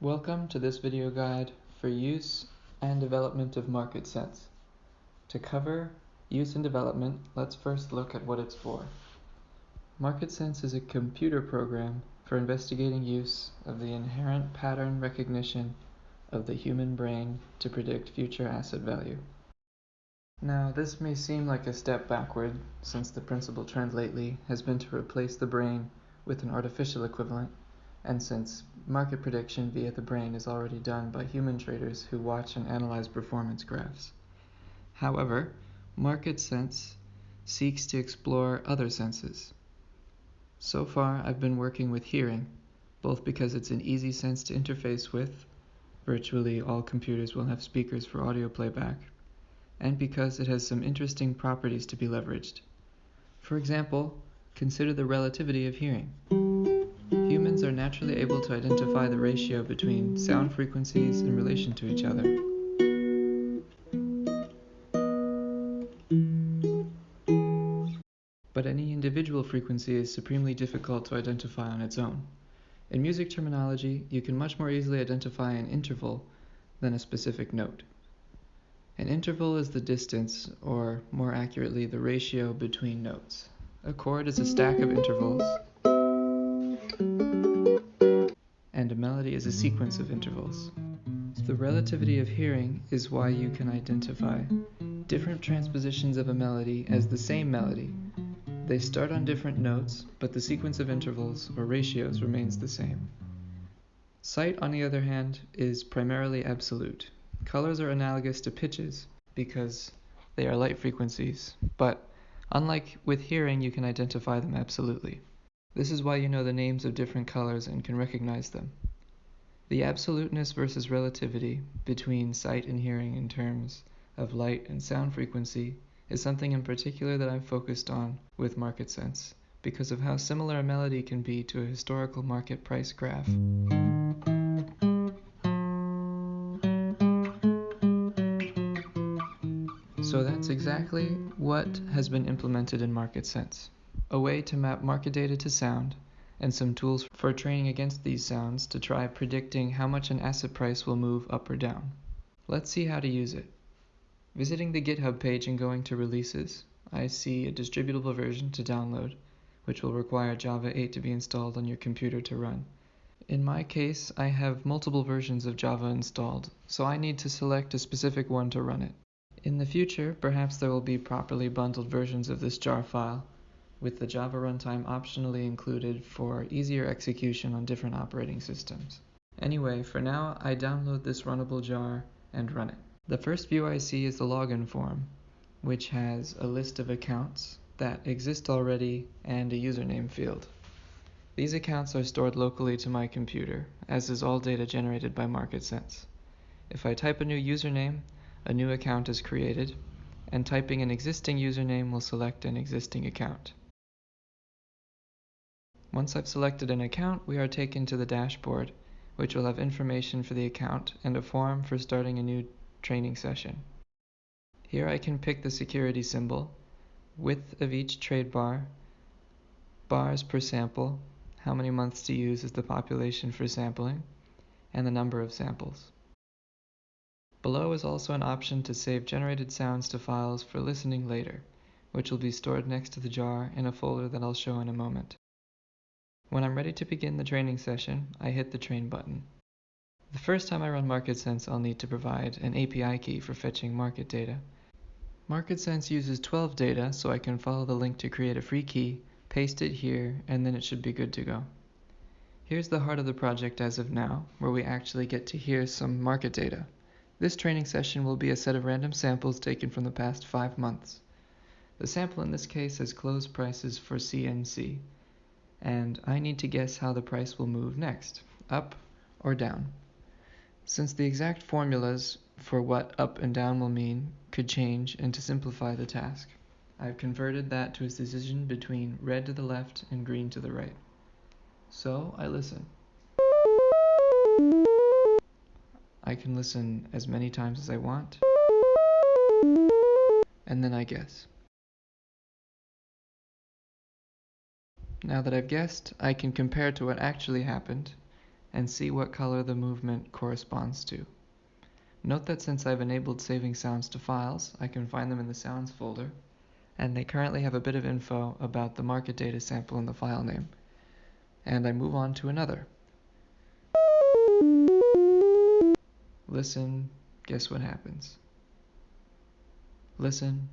Welcome to this video guide for use and development of market sense. To cover use and development, let's first look at what it's for. Market sense is a computer program for investigating use of the inherent pattern recognition of the human brain to predict future asset value. Now, this may seem like a step backward, since the principal trend lately has been to replace the brain with an artificial equivalent and since market prediction via the brain is already done by human traders who watch and analyze performance graphs. However, market sense seeks to explore other senses. So far, I've been working with hearing, both because it's an easy sense to interface with, virtually all computers will have speakers for audio playback, and because it has some interesting properties to be leveraged. For example, consider the relativity of hearing naturally able to identify the ratio between sound frequencies in relation to each other. But any individual frequency is supremely difficult to identify on its own. In music terminology, you can much more easily identify an interval than a specific note. An interval is the distance, or more accurately, the ratio between notes. A chord is a stack of intervals is a sequence of intervals. The relativity of hearing is why you can identify different transpositions of a melody as the same melody. They start on different notes, but the sequence of intervals or ratios remains the same. Sight, on the other hand, is primarily absolute. Colors are analogous to pitches because they are light frequencies, but unlike with hearing, you can identify them absolutely. This is why you know the names of different colors and can recognize them. The absoluteness versus relativity between sight and hearing in terms of light and sound frequency is something in particular that I've focused on with market sense because of how similar a melody can be to a historical market price graph. So that's exactly what has been implemented in market sense a way to map market data to sound, and some tools for training against these sounds to try predicting how much an asset price will move up or down. Let's see how to use it. Visiting the GitHub page and going to Releases, I see a distributable version to download, which will require Java 8 to be installed on your computer to run. In my case, I have multiple versions of Java installed, so I need to select a specific one to run it. In the future, perhaps there will be properly bundled versions of this jar file, with the Java runtime optionally included for easier execution on different operating systems. Anyway, for now, I download this runnable jar and run it. The first view I see is the login form, which has a list of accounts that exist already and a username field. These accounts are stored locally to my computer, as is all data generated by MarketSense. If I type a new username, a new account is created, and typing an existing username will select an existing account. Once I've selected an account, we are taken to the dashboard, which will have information for the account and a form for starting a new training session. Here I can pick the security symbol, width of each trade bar, bars per sample, how many months to use is the population for sampling, and the number of samples. Below is also an option to save generated sounds to files for listening later, which will be stored next to the jar in a folder that I'll show in a moment. When I'm ready to begin the training session, I hit the train button. The first time I run MarketSense, I'll need to provide an API key for fetching market data. MarketSense uses 12 data, so I can follow the link to create a free key, paste it here, and then it should be good to go. Here's the heart of the project as of now, where we actually get to hear some market data. This training session will be a set of random samples taken from the past five months. The sample in this case has closed prices for CNC and I need to guess how the price will move next, up or down. Since the exact formulas for what up and down will mean could change and to simplify the task, I've converted that to a decision between red to the left and green to the right. So I listen. I can listen as many times as I want, and then I guess. Now that I've guessed, I can compare to what actually happened and see what color the movement corresponds to. Note that since I've enabled saving sounds to files, I can find them in the sounds folder, and they currently have a bit of info about the market data sample in the file name. And I move on to another. Listen, guess what happens? Listen.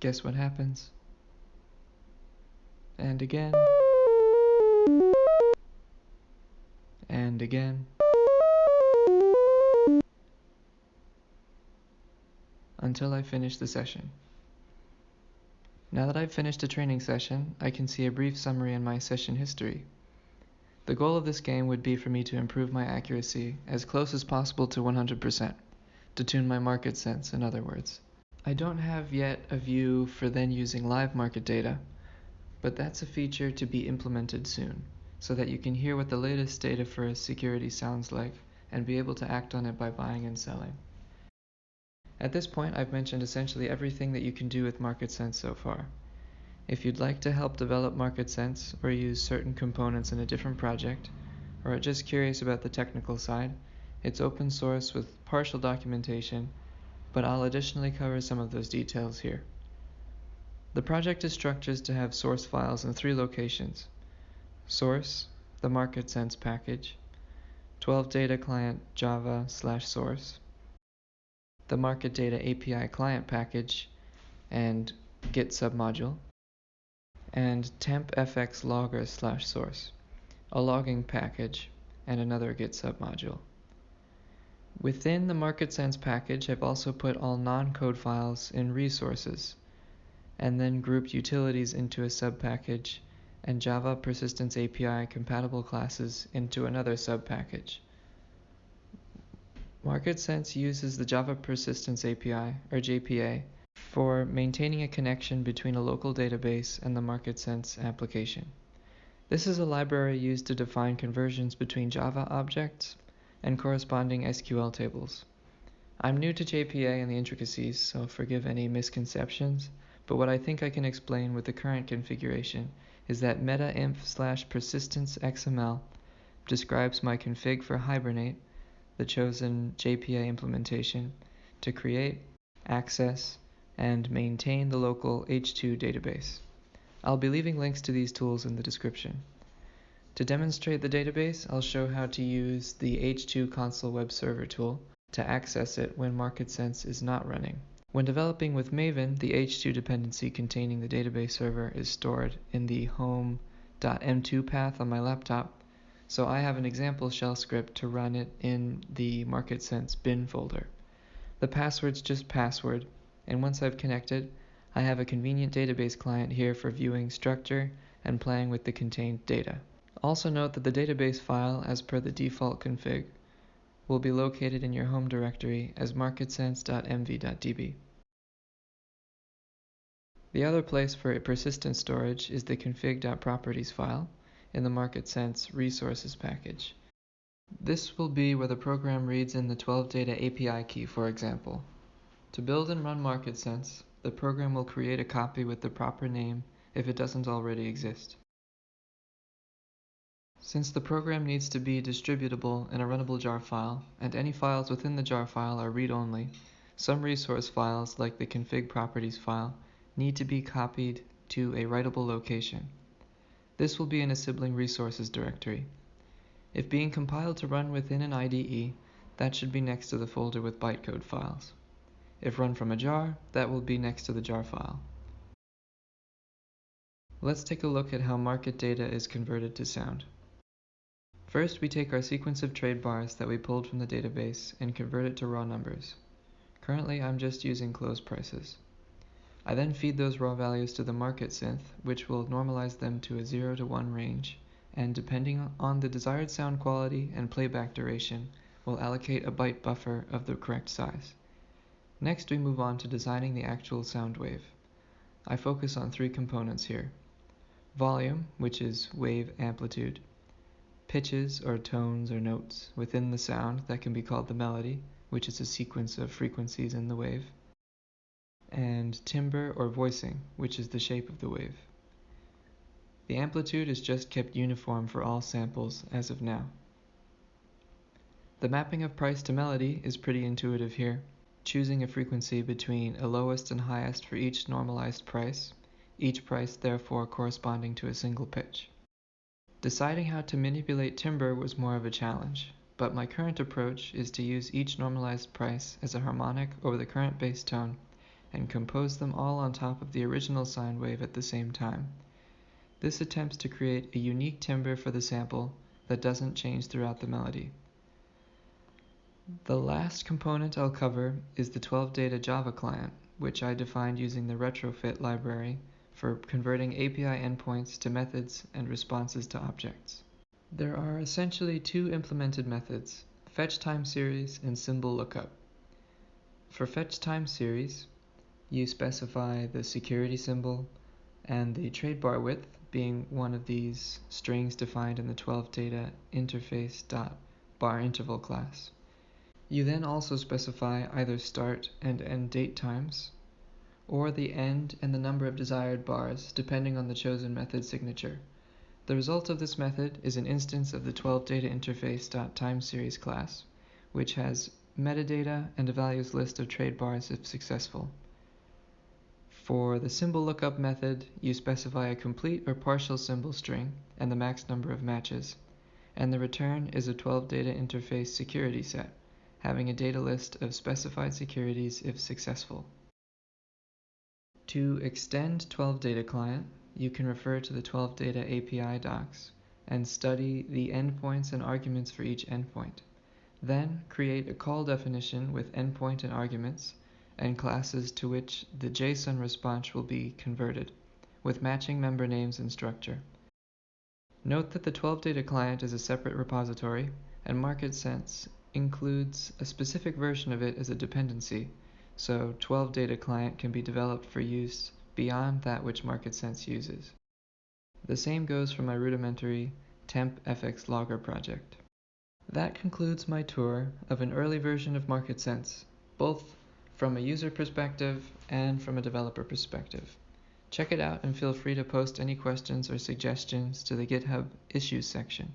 Guess what happens? And again. And again. Until I finish the session. Now that I've finished a training session, I can see a brief summary in my session history. The goal of this game would be for me to improve my accuracy as close as possible to 100% to tune my market sense, in other words. I don't have yet a view for then using live market data, but that's a feature to be implemented soon, so that you can hear what the latest data for a security sounds like and be able to act on it by buying and selling. At this point, I've mentioned essentially everything that you can do with Market Sense so far. If you'd like to help develop Market Sense or use certain components in a different project, or are just curious about the technical side, it's open source with partial documentation, but I'll additionally cover some of those details here. The project is structured to have source files in three locations. Source, the MarketSense package, 12 data client java slash source, the market data API client package, and git submodule, and tempfx logger slash source, a logging package, and another git submodule. Within the MarketSense package, I've also put all non-code files in resources, and then grouped utilities into a subpackage and Java Persistence API compatible classes into another subpackage. MarketSense uses the Java Persistence API, or JPA, for maintaining a connection between a local database and the MarketSense application. This is a library used to define conversions between Java objects and corresponding SQL tables. I'm new to JPA and the intricacies, so forgive any misconceptions, but what I think I can explain with the current configuration is that metainf slash persistence XML describes my config for Hibernate, the chosen JPA implementation, to create, access, and maintain the local H2 database. I'll be leaving links to these tools in the description. To demonstrate the database, I'll show how to use the H2 Console Web Server tool to access it when MarketSense is not running. When developing with Maven, the H2 dependency containing the database server is stored in the home.m2 path on my laptop, so I have an example shell script to run it in the MarketSense bin folder. The password's just password, and once I've connected, I have a convenient database client here for viewing structure and playing with the contained data. Also note that the database file, as per the default config, will be located in your home directory as marketsense.mv.db. The other place for persistent storage is the config.properties file in the MarketSense resources package. This will be where the program reads in the 12 data API key, for example. To build and run MarketSense, the program will create a copy with the proper name if it doesn't already exist. Since the program needs to be distributable in a runnable jar file, and any files within the jar file are read-only, some resource files, like the config properties file, need to be copied to a writable location. This will be in a sibling resources directory. If being compiled to run within an IDE, that should be next to the folder with bytecode files. If run from a jar, that will be next to the jar file. Let's take a look at how market data is converted to sound. First, we take our sequence of trade bars that we pulled from the database and convert it to raw numbers. Currently, I'm just using close prices. I then feed those raw values to the market synth, which will normalize them to a 0 to 1 range, and depending on the desired sound quality and playback duration, will allocate a byte buffer of the correct size. Next, we move on to designing the actual sound wave. I focus on three components here. Volume, which is wave amplitude pitches or tones or notes within the sound that can be called the melody, which is a sequence of frequencies in the wave, and timbre or voicing, which is the shape of the wave. The amplitude is just kept uniform for all samples as of now. The mapping of price to melody is pretty intuitive here, choosing a frequency between a lowest and highest for each normalized price, each price therefore corresponding to a single pitch. Deciding how to manipulate timbre was more of a challenge, but my current approach is to use each normalized price as a harmonic over the current bass tone and compose them all on top of the original sine wave at the same time. This attempts to create a unique timbre for the sample that doesn't change throughout the melody. The last component I'll cover is the 12 data Java client, which I defined using the retrofit library for converting API endpoints to methods and responses to objects. There are essentially two implemented methods, fetch time series and symbol lookup. For fetch time series, you specify the security symbol and the trade bar width being one of these strings defined in the 12 data interface dot bar interval class. You then also specify either start and end date times, or the end and the number of desired bars depending on the chosen method signature. The result of this method is an instance of the 12 data interface.timeSeries class, which has metadata and a values list of trade bars if successful. For the symbol lookup method, you specify a complete or partial symbol string and the max number of matches, and the return is a 12 data interface security set having a data list of specified securities if successful. To extend 12 data client, you can refer to the 12 data API docs and study the endpoints and arguments for each endpoint. Then create a call definition with endpoint and arguments and classes to which the JSON response will be converted, with matching member names and structure. Note that the 12 data client is a separate repository, and MarketSense includes a specific version of it as a dependency, so 12 data client can be developed for use beyond that which MarketSense uses. The same goes for my rudimentary temp fx logger project. That concludes my tour of an early version of MarketSense, both from a user perspective and from a developer perspective. Check it out and feel free to post any questions or suggestions to the GitHub issues section.